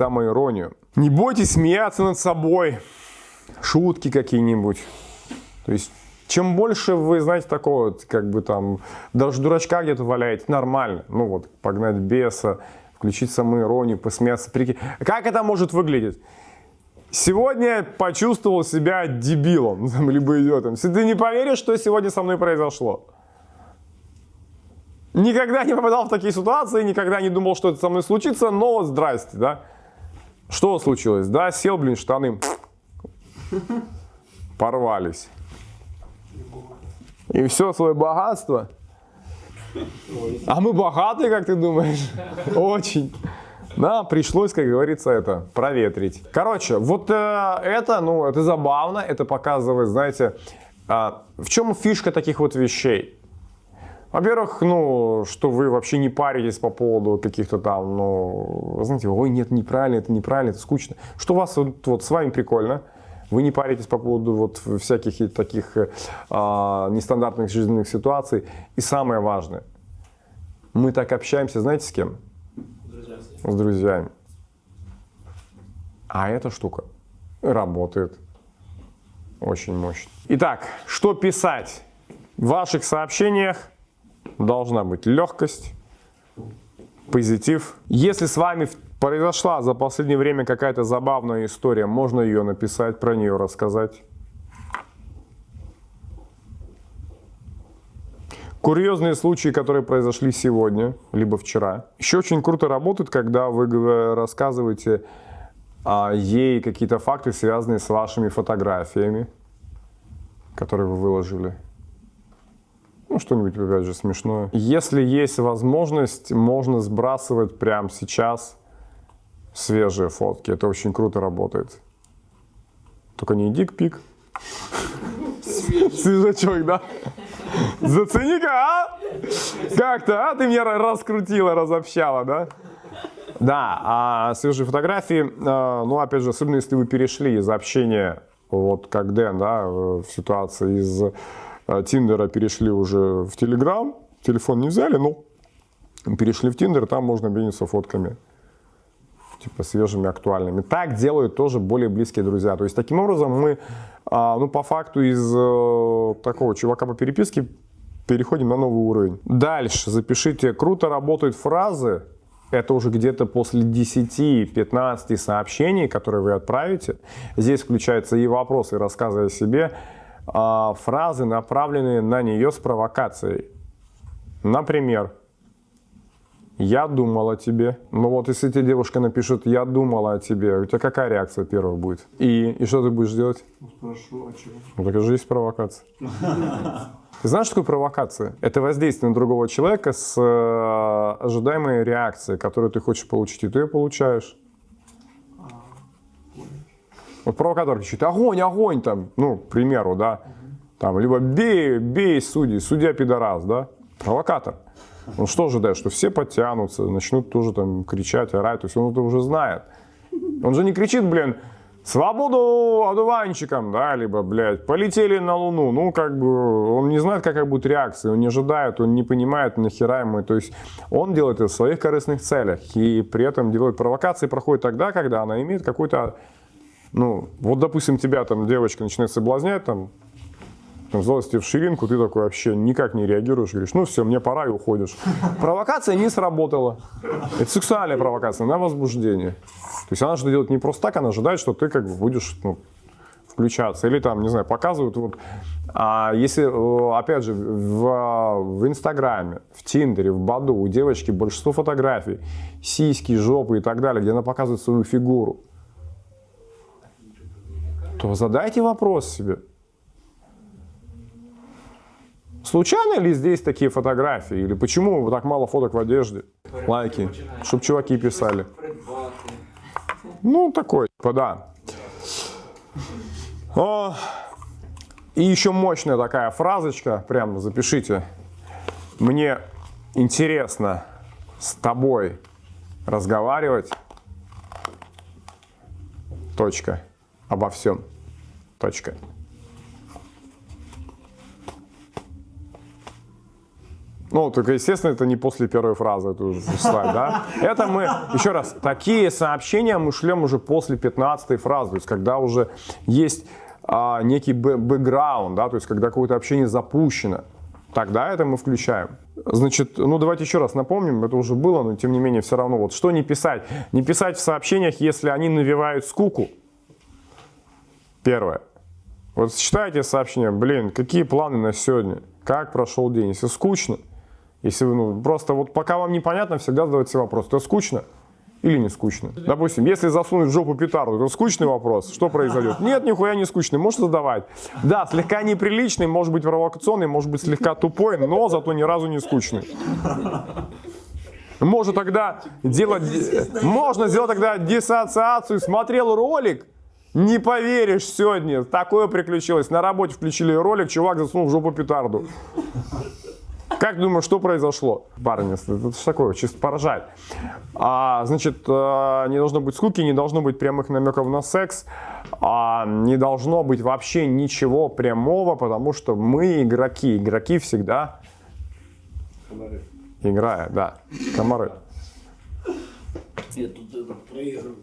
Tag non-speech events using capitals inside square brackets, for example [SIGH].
самоиронию. Не бойтесь смеяться над собой, шутки какие-нибудь. То есть, чем больше вы, знаете, такого, как бы там, даже дурачка где-то валяете, нормально. Ну вот, погнать беса, включить самоиронию, посмеяться. Прикинь. Как это может выглядеть? Сегодня почувствовал себя дебилом, [LAUGHS] либо идиотом. Ты не поверишь, что сегодня со мной произошло. Никогда не попадал в такие ситуации, никогда не думал, что это со мной случится, но вот здрасте, да. Что случилось? Да, сел, блин, штаны порвались. И все свое богатство. А мы богатые, как ты думаешь? Очень. Да, пришлось, как говорится, это проветрить. Короче, вот э, это, ну, это забавно, это показывает, знаете, э, в чем фишка таких вот вещей. Во-первых, ну, что вы вообще не паритесь по поводу каких-то там, ну, знаете, ой, нет, неправильно, это неправильно, это скучно. Что у вас вот, вот с вами прикольно, вы не паритесь по поводу вот всяких таких а, нестандартных жизненных ситуаций. И самое важное, мы так общаемся, знаете, с кем? С друзьями. А эта штука работает очень мощно. Итак, что писать? В ваших сообщениях должна быть легкость, позитив. Если с вами произошла за последнее время какая-то забавная история, можно ее написать, про нее рассказать. Курьезные случаи, которые произошли сегодня, либо вчера. Еще очень круто работает, когда вы рассказываете а, ей какие-то факты, связанные с вашими фотографиями, которые вы выложили. Ну, что-нибудь, опять же, смешное. Если есть возможность, можно сбрасывать прямо сейчас свежие фотки. Это очень круто работает. Только не дик-пик. Свежачок, да? Зацени-ка, а? Как-то, а? Ты меня раскрутила, разобщала, да? Да, а свежие фотографии, а, ну, опять же, особенно если вы перешли из общения, вот как Дэн, да, в ситуации из Тиндера перешли уже в Телеграм, телефон не взяли, но перешли в Тиндер, там можно обмениться фотками типа свежими, актуальными. Так делают тоже более близкие друзья. То есть таким образом мы, а, ну по факту из э, такого чувака по переписке переходим на новый уровень. Дальше запишите, круто работают фразы, это уже где-то после 10-15 сообщений, которые вы отправите. Здесь включаются и вопросы, и рассказы о себе, а, фразы, направленные на нее с провокацией. Например, я думал о тебе. Ну вот, если тебе девушка напишет, я думала о тебе, у тебя какая реакция первая будет? И, и что ты будешь делать? Спрошу, а чего? Ну так же есть провокация. [LAUGHS] Ты знаешь, что такое провокация? Это воздействие на другого человека с э, ожидаемой реакцией, которую ты хочешь получить, и ты ее получаешь. Вот провокатор кричит, огонь, огонь, там, ну, к примеру, да, там, либо бей, бей судьи, судья пидорас, да, провокатор. Он что ожидает, что все подтянутся, начнут тоже там кричать, орать, то есть он это уже знает. Он же не кричит, блин, свободу одуванчикам, да, либо, блядь, полетели на Луну. Ну, как бы, он не знает, какая будет реакция, он не ожидает, он не понимает, нахера ему. То есть он делает это в своих корыстных целях и при этом делает провокации, проходит тогда, когда она имеет какой-то, ну, вот, допустим, тебя там девочка начинает соблазнять, там, там, злости в ширинку, ты такой вообще никак не реагируешь, говоришь, ну все, мне пора и уходишь. Провокация не сработала. Это сексуальная провокация на возбуждение. То есть она что делает не просто так, она ожидает, что ты как бы будешь ну, включаться. Или там, не знаю, показывают, вот, а если, э, опять же, в, в Инстаграме, в Тиндере, в Баду у девочки большинство фотографий, сиськи, жопы и так далее, где она показывает свою фигуру, то задайте вопрос себе, Случайно ли здесь такие фотографии? Или почему так мало фоток в одежде? Лайки. Чтобы чуваки писали. Ну, такой, да. О, и еще мощная такая фразочка, прям запишите. Мне интересно с тобой разговаривать. Точка. Обо всем. Точка. Ну, только, естественно, это не после первой фразы это уже слайд, да? [LAUGHS] Это мы, еще раз, такие сообщения мы шлем уже после 15 фразы, то есть когда уже есть а, некий бэ- бэкграунд, да, то есть когда какое-то общение запущено, тогда это мы включаем. Значит, ну давайте еще раз напомним, это уже было, но тем не менее все равно, вот что не писать? Не писать в сообщениях, если они навевают скуку. Первое. Вот читайте сообщение, блин, какие планы на сегодня? Как прошел день? Если скучно, если вы, ну, просто вот пока вам непонятно, всегда задавайте вопрос, это скучно или не скучно? Допустим, если засунуть в жопу петарду, это скучный вопрос, что произойдет? Нет, нихуя не скучный, можете задавать. Да, слегка неприличный, может быть провокационный, может быть слегка тупой, но зато ни разу не скучный. Можно тогда делать, можно сделать тогда диссоциацию, смотрел ролик, не поверишь, сегодня такое приключилось. На работе включили ролик, чувак засунул в жопу петарду. Как думаешь, что произошло? Парни, это что такое, чисто поражает. А, значит, э, не должно быть скуки, не должно быть прямых намеков на секс, а, не должно быть вообще ничего прямого, потому что мы игроки. Игроки всегда играют, да, комары. Я тут это проигрываю.